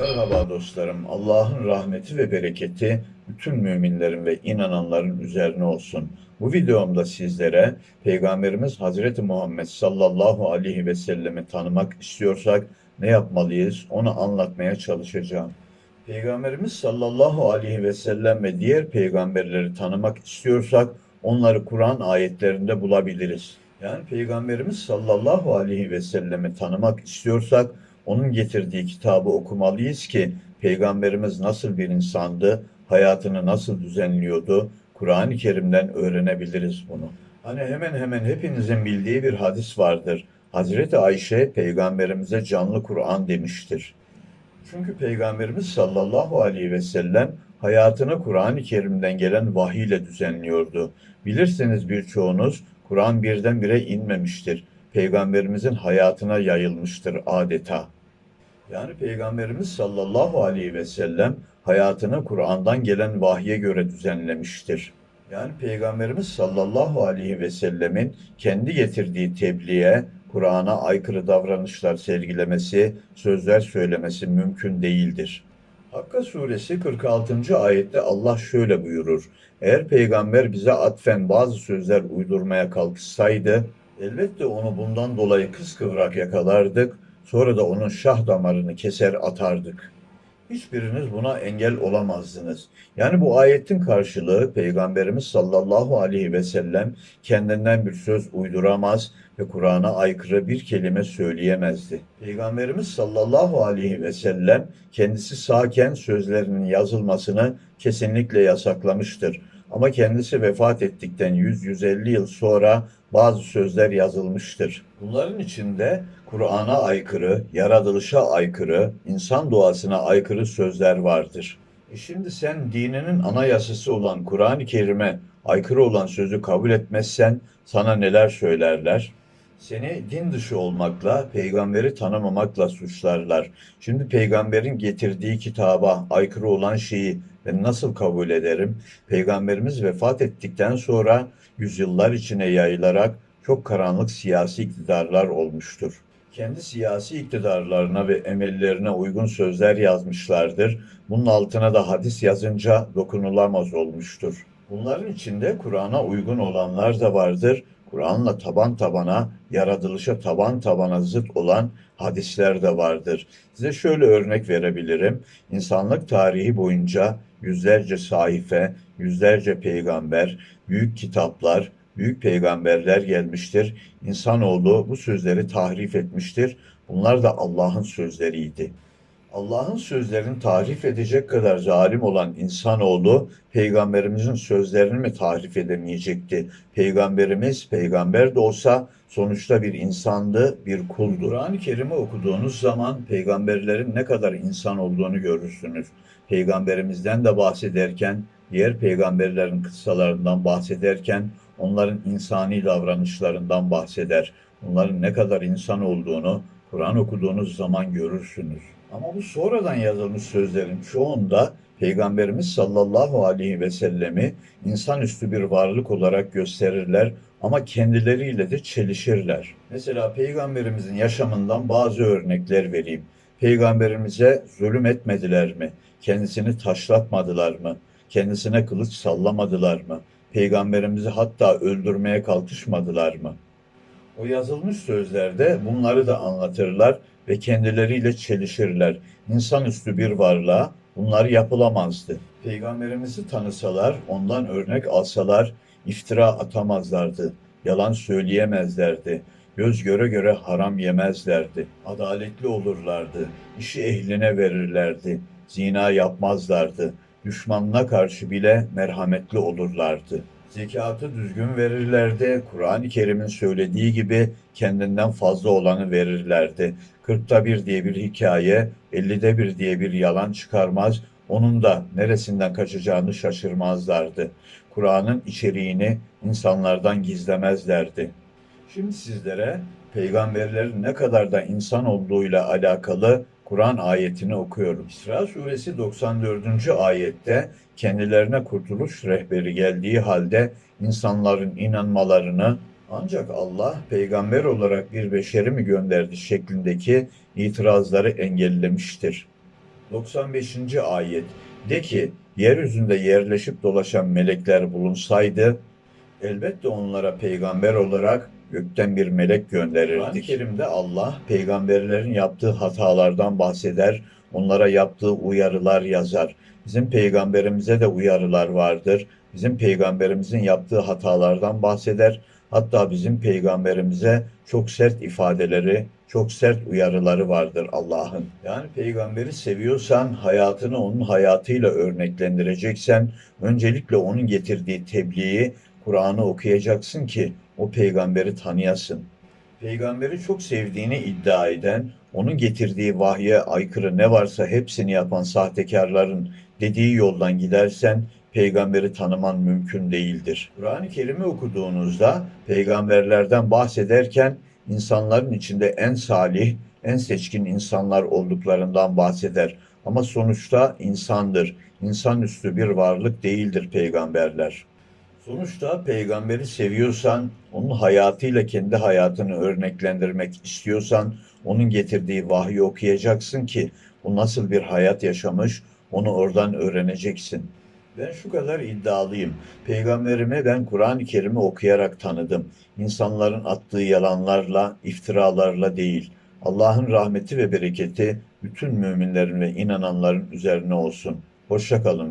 Merhaba dostlarım. Allah'ın rahmeti ve bereketi bütün müminlerin ve inananların üzerine olsun. Bu videomda sizlere Peygamberimiz Hazreti Muhammed sallallahu aleyhi ve sellemi tanımak istiyorsak ne yapmalıyız onu anlatmaya çalışacağım. Peygamberimiz sallallahu aleyhi ve sellem ve diğer peygamberleri tanımak istiyorsak onları Kur'an ayetlerinde bulabiliriz. Yani Peygamberimiz sallallahu aleyhi ve sellemi tanımak istiyorsak onun getirdiği kitabı okumalıyız ki Peygamberimiz nasıl bir insandı, hayatını nasıl düzenliyordu, Kur'an-ı Kerim'den öğrenebiliriz bunu. Hani hemen hemen hepinizin bildiği bir hadis vardır. Hazreti Ayşe Peygamberimize canlı Kur'an demiştir. Çünkü Peygamberimiz sallallahu aleyhi ve sellem hayatını Kur'an-ı Kerim'den gelen vahiy ile düzenliyordu. Bilirsiniz birçoğunuz Kur'an birdenbire inmemiştir. Peygamberimizin hayatına yayılmıştır adeta. Yani Peygamberimiz sallallahu aleyhi ve sellem hayatını Kur'an'dan gelen vahye göre düzenlemiştir. Yani Peygamberimiz sallallahu aleyhi ve sellemin kendi getirdiği tebliğe, Kur'an'a aykırı davranışlar sergilemesi, sözler söylemesi mümkün değildir. Hakka suresi 46. ayette Allah şöyle buyurur. Eğer peygamber bize atfen bazı sözler uydurmaya kalkışsaydı, elbette onu bundan dolayı kıskıvrak yakalardık, sonra da onun şah damarını keser atardık. Hiçbiriniz buna engel olamazdınız. Yani bu ayetin karşılığı Peygamberimiz sallallahu aleyhi ve sellem kendinden bir söz uyduramaz ve Kur'an'a aykırı bir kelime söyleyemezdi. Peygamberimiz sallallahu aleyhi ve sellem kendisi sağken sözlerinin yazılmasını kesinlikle yasaklamıştır. Ama kendisi vefat ettikten 100-150 yıl sonra bazı sözler yazılmıştır. Bunların içinde Kur'an'a aykırı, yaratılışa aykırı, insan doğasına aykırı sözler vardır. E şimdi sen dininin anayasası olan Kur'an-ı Kerim'e aykırı olan sözü kabul etmezsen sana neler söylerler? Seni din dışı olmakla, peygamberi tanımamakla suçlarlar. Şimdi peygamberin getirdiği kitaba aykırı olan şeyi ben nasıl kabul ederim? Peygamberimiz vefat ettikten sonra yüzyıllar içine yayılarak çok karanlık siyasi iktidarlar olmuştur. Kendi siyasi iktidarlarına ve emellerine uygun sözler yazmışlardır. Bunun altına da hadis yazınca dokunulamaz olmuştur. Bunların içinde Kur'an'a uygun olanlar da vardır. Kur'an'la taban tabana, yaratılışa taban tabana zıt olan hadisler de vardır. Size şöyle örnek verebilirim. İnsanlık tarihi boyunca yüzlerce sahife, yüzlerce peygamber, büyük kitaplar, büyük peygamberler gelmiştir. İnsanoğlu bu sözleri tahrif etmiştir. Bunlar da Allah'ın sözleriydi. Allah'ın sözlerini tahrif edecek kadar zalim olan insanoğlu peygamberimizin sözlerini mi tahrif edemeyecekti? Peygamberimiz peygamber de olsa sonuçta bir insandı, bir kuldu. Kur'an-ı Kerim'i okuduğunuz zaman peygamberlerin ne kadar insan olduğunu görürsünüz. Peygamberimizden de bahsederken, diğer peygamberlerin kıssalarından bahsederken onların insani davranışlarından bahseder. Onların ne kadar insan olduğunu Kur'an okuduğunuz zaman görürsünüz. Ama bu sonradan yazılmış sözlerin çoğunda Peygamberimiz sallallahu aleyhi ve sellemi insanüstü bir varlık olarak gösterirler ama kendileriyle de çelişirler. Mesela Peygamberimizin yaşamından bazı örnekler vereyim. Peygamberimize zulüm etmediler mi? Kendisini taşlatmadılar mı? Kendisine kılıç sallamadılar mı? Peygamberimizi hatta öldürmeye kalkışmadılar mı? O yazılmış sözlerde bunları da anlatırlar ve kendileriyle çelişirler. İnsanüstü bir varlığa bunlar yapılamazdı. Peygamberimizi tanısalar, ondan örnek alsalar iftira atamazlardı, yalan söyleyemezlerdi, göz göre göre haram yemezlerdi, adaletli olurlardı, işi ehline verirlerdi, zina yapmazlardı, düşmanına karşı bile merhametli olurlardı. Zekatı düzgün verirlerdi. Kur'an-ı Kerim'in söylediği gibi kendinden fazla olanı verirlerdi. Kırkta bir diye bir hikaye, ellide bir diye bir yalan çıkarmaz. Onun da neresinden kaçacağını şaşırmazlardı. Kur'an'ın içeriğini insanlardan gizlemezlerdi. Şimdi sizlere peygamberlerin ne kadar da insan olduğuyla alakalı Kur'an ayetini okuyorum. İsra suresi 94. ayette kendilerine kurtuluş rehberi geldiği halde insanların inanmalarını ancak Allah peygamber olarak bir beşeri mi gönderdi şeklindeki itirazları engellemiştir. 95. ayet De ki, yeryüzünde yerleşip dolaşan melekler bulunsaydı, elbette onlara peygamber olarak gökten bir melek gönderirdik. Kur'an-ı Kerim'de Allah peygamberlerin yaptığı hatalardan bahseder, onlara yaptığı uyarılar yazar. Bizim peygamberimize de uyarılar vardır. Bizim peygamberimizin yaptığı hatalardan bahseder. Hatta bizim peygamberimize çok sert ifadeleri, çok sert uyarıları vardır Allah'ın. Yani peygamberi seviyorsan, hayatını onun hayatıyla örneklendireceksen, öncelikle onun getirdiği tebliği, Kur'an'ı okuyacaksın ki o peygamberi tanıyasın. Peygamberi çok sevdiğini iddia eden, onun getirdiği vahye aykırı ne varsa hepsini yapan sahtekarların dediği yoldan gidersen peygamberi tanıman mümkün değildir. Kur'an-ı Kerim'i okuduğunuzda peygamberlerden bahsederken insanların içinde en salih, en seçkin insanlar olduklarından bahseder. Ama sonuçta insandır. İnsanüstü bir varlık değildir peygamberler. Sonuçta peygamberi seviyorsan, onun hayatıyla kendi hayatını örneklendirmek istiyorsan, onun getirdiği vahyi okuyacaksın ki o nasıl bir hayat yaşamış, onu oradan öğreneceksin. Ben şu kadar iddialıyım. Peygamberimi ben Kur'an-ı Kerim'i okuyarak tanıdım. İnsanların attığı yalanlarla, iftiralarla değil. Allah'ın rahmeti ve bereketi bütün müminlerin ve inananların üzerine olsun. Hoşça kalın.